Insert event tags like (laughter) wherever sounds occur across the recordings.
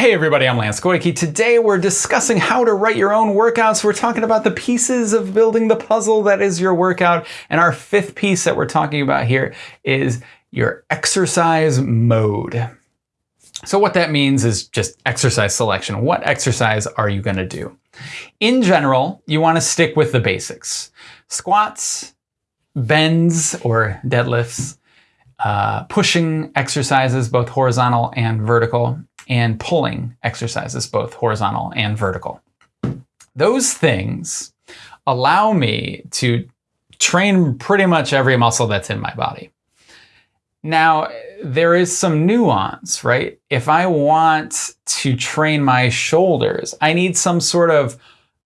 Hey everybody, I'm Lance Goyke. Today we're discussing how to write your own workouts. We're talking about the pieces of building the puzzle that is your workout. And our fifth piece that we're talking about here is your exercise mode. So what that means is just exercise selection. What exercise are you gonna do? In general, you wanna stick with the basics. Squats, bends or deadlifts, uh, pushing exercises, both horizontal and vertical, and pulling exercises, both horizontal and vertical. Those things allow me to train pretty much every muscle that's in my body. Now, there is some nuance, right? If I want to train my shoulders, I need some sort of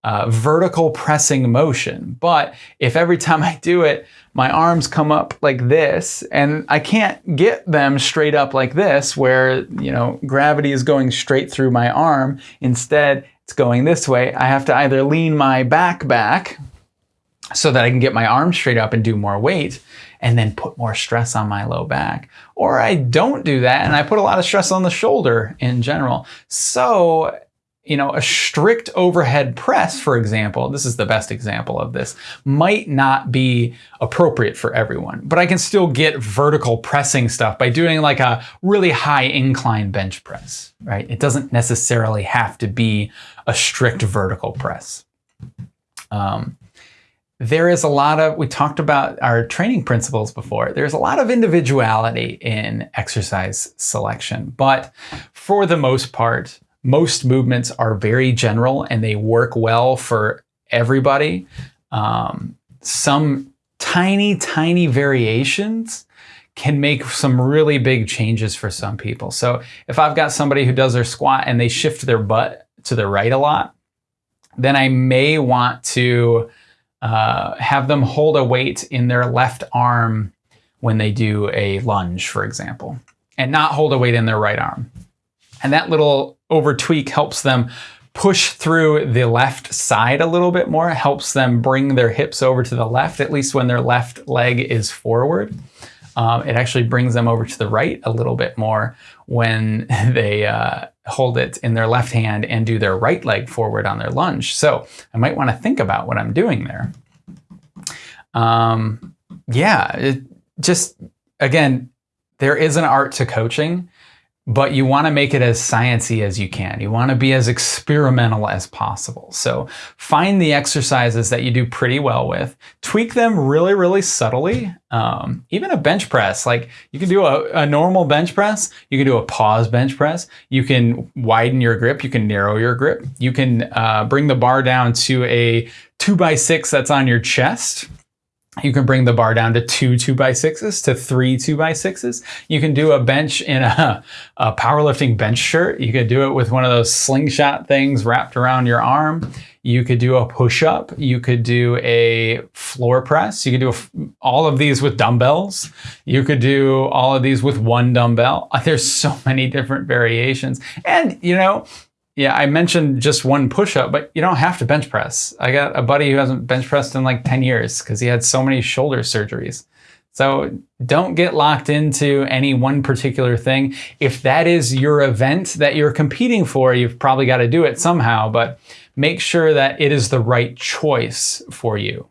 uh, vertical pressing motion. But if every time I do it, my arms come up like this and I can't get them straight up like this where, you know, gravity is going straight through my arm. Instead, it's going this way. I have to either lean my back back so that I can get my arm straight up and do more weight and then put more stress on my low back. Or I don't do that and I put a lot of stress on the shoulder in general. So you know, a strict overhead press, for example, this is the best example of this, might not be appropriate for everyone. But I can still get vertical pressing stuff by doing like a really high incline bench press, right? It doesn't necessarily have to be a strict vertical press. Um, there is a lot of, we talked about our training principles before, there's a lot of individuality in exercise selection, but for the most part, most movements are very general and they work well for everybody. Um, some tiny, tiny variations can make some really big changes for some people. So if I've got somebody who does their squat and they shift their butt to the right a lot, then I may want to uh, have them hold a weight in their left arm when they do a lunge, for example, and not hold a weight in their right arm. And that little over tweak helps them push through the left side a little bit more, helps them bring their hips over to the left, at least when their left leg is forward. Um, it actually brings them over to the right a little bit more when (laughs) they uh, hold it in their left hand and do their right leg forward on their lunge. So I might want to think about what I'm doing there. Um, yeah, it just, again, there is an art to coaching but you want to make it as sciency as you can. You want to be as experimental as possible. So find the exercises that you do pretty well with, tweak them really, really subtly. Um, even a bench press, like you can do a, a, normal bench press, you can do a pause bench press, you can widen your grip, you can narrow your grip, you can uh, bring the bar down to a two by six that's on your chest you can bring the bar down to two two by sixes to three two by sixes. You can do a bench in a, (laughs) a powerlifting bench shirt. You could do it with one of those slingshot things wrapped around your arm. You could do a push up. You could do a floor press. You could do a, all of these with dumbbells. You could do all of these with one dumbbell. Uh, there's so (laughs) many different variations. And, you know, yeah, I mentioned just one push-up, but you don't have to bench press. I got a buddy who hasn't bench pressed in like 10 years because he had so many shoulder surgeries. So don't get locked into any one particular thing. If that is your event that you're competing for, you've probably got to do it somehow, but make sure that it is the right choice for you.